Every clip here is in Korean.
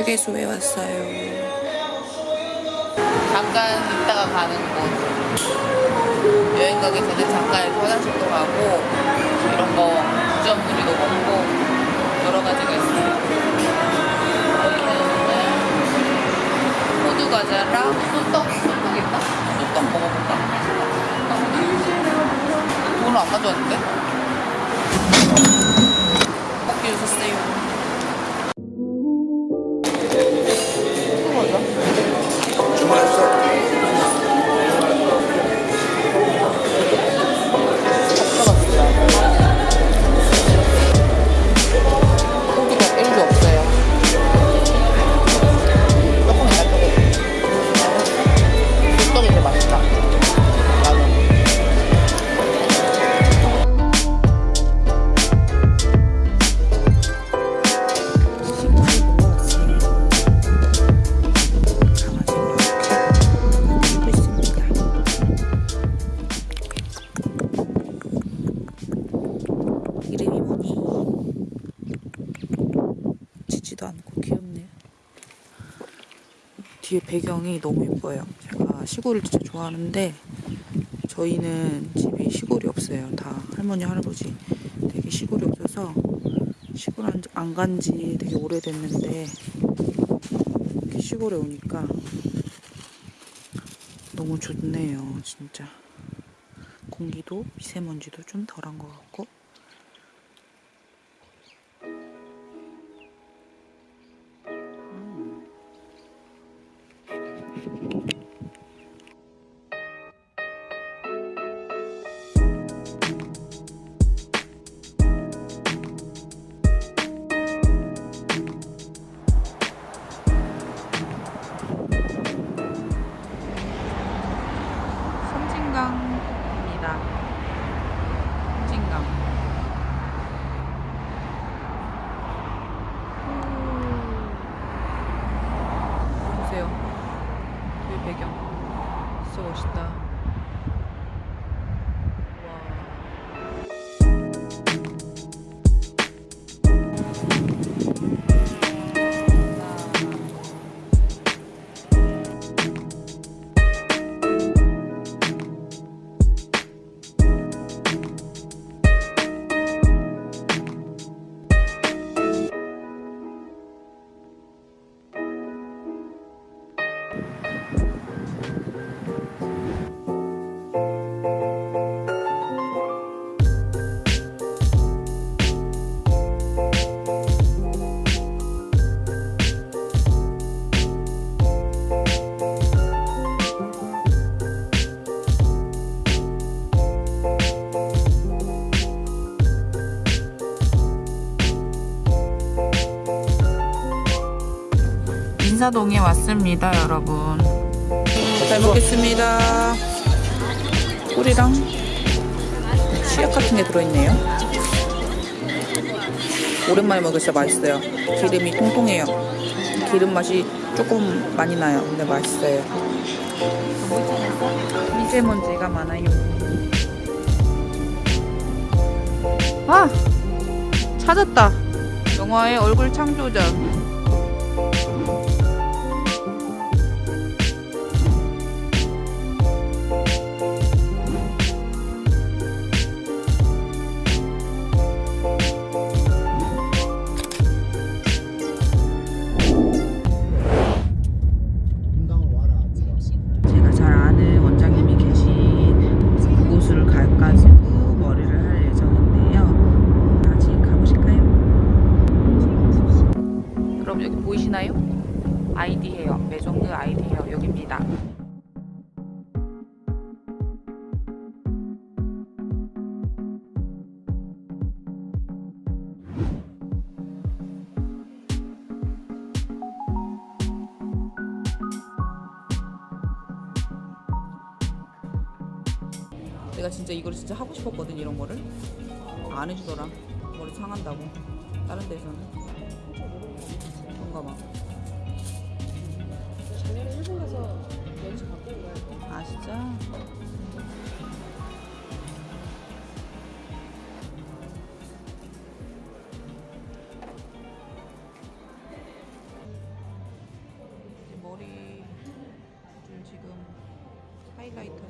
휴게소에 왔어요. 잠깐 있다가 가는 곳. 여행 가기 전에 잠깐 화장실도 가고 이런 거 구점물이도 먹고 여러 가지가 있어요. 저희는 호두 과자랑 소떡 소떡 있나? 소떡 먹어볼까? 돈을 안 가져왔는데? 뒤에 배경이 너무 예뻐요. 제가 시골을 진짜 좋아하는데 저희는 집이 시골이 없어요. 다 할머니 할아버지 되게 시골이 없어서 시골 안 간 지 되게 오래됐는데 이렇게 시골에 오니까 너무 좋네요 진짜 공기도 미세먼지도 좀 덜한 것 같고 인사동에 왔습니다, 여러분. 잘 먹겠습니다. 꿀이랑 치약 같은 게 들어있네요. 오랜만에 먹으니까 맛있어요. 기름이 통통해요. 기름 맛이 조금 많이 나요. 근데 맛있어요. 미세먼지가 많아요. 아! 찾았다. 영화의 얼굴 창조전. 보이시나요? 아이디 헤어, 매종드 아이디 헤어 여기입니다. 내가 진짜 이걸 진짜 하고 싶었거든 이런 거를 안 해주더라 머리 상한다고 다른 데서는 그런가 막 작년에 일본 가서 연수 바꾼 거야. 아 진짜? 머리를 지금 하이라이터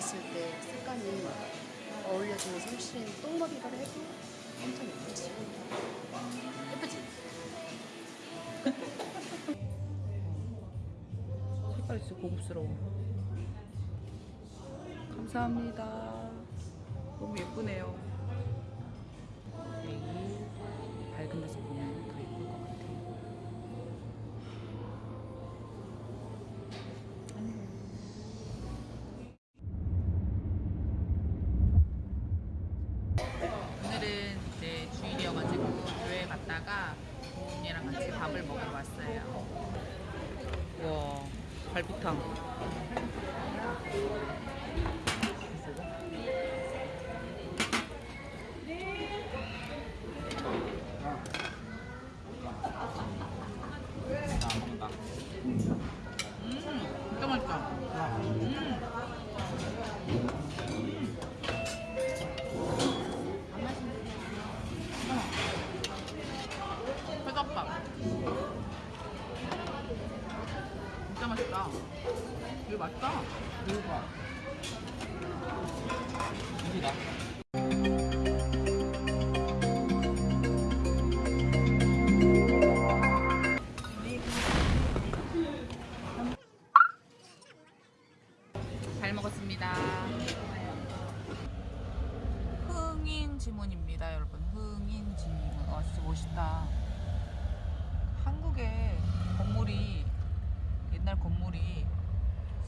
묶었을 때 색감이 어울려지는 솜씨는 똥머리를 해도 엄청 예쁘지. 예쁘지? 색깔이 진짜 고급스러워. 감사합니다. 너무 예쁘네요. 내일 밝은 데서 보면 더 예쁠 것 같아요. 오늘은 이제 주일이어가지고 교회 갔다가 부모님이랑 같이 밥을 먹으러 왔어요. 와 갈비탕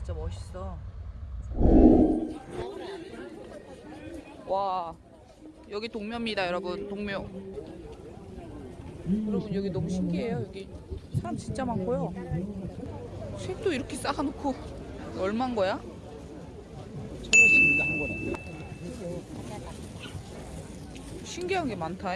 진짜 멋있어. 와, 여기 동묘입니다, 여러분. 동묘. 여러분 여기 너무 신기해요. 여기 사람 진짜 많고요. 색도 이렇게 쌓아놓고 얼마인 거야? 신기한 게 많다.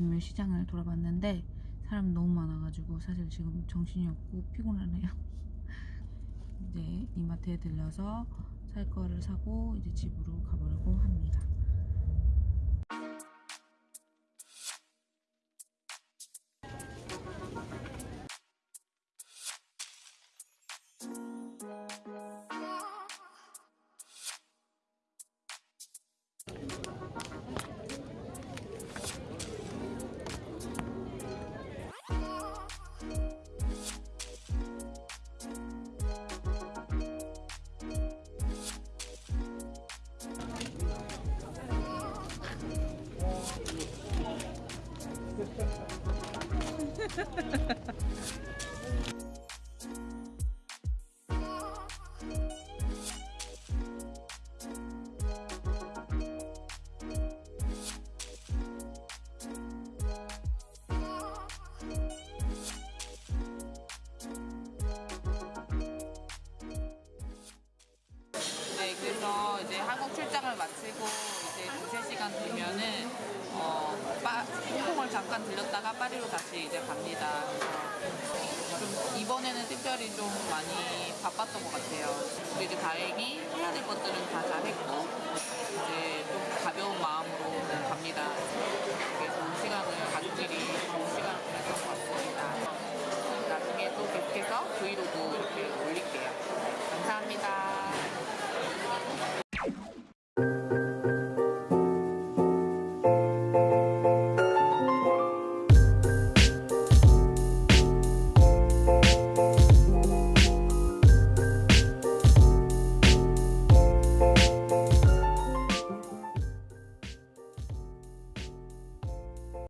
잉? 동묘 시장을 돌아봤는데 사람 너무 많아가지고 사실 지금 정신이 없고 피곤하네요. 이제 이마트에 들려서 살 거를 사고 이제 집으로 가보려고 합니다. 네, 그래서 이제 한국 출장을 마치고 이제 두세 시간 되면은 어, 파, 잠깐 들렸다가 파리로 다시 이제 갑니다. 좀 이번에는 특별히 좀 많이 바빴던 것 같아요. 근데 이제 다행히 해야 될 것들은 다 잘했고 이제 좀 가벼운 마음으로 갑니다. 되게 좋은 시간을 가족끼리 좋은 시간을 보냈던 것 같습니다. 나중에 또 계속해서 브이로그 이렇게 올릴게요. 감사합니다.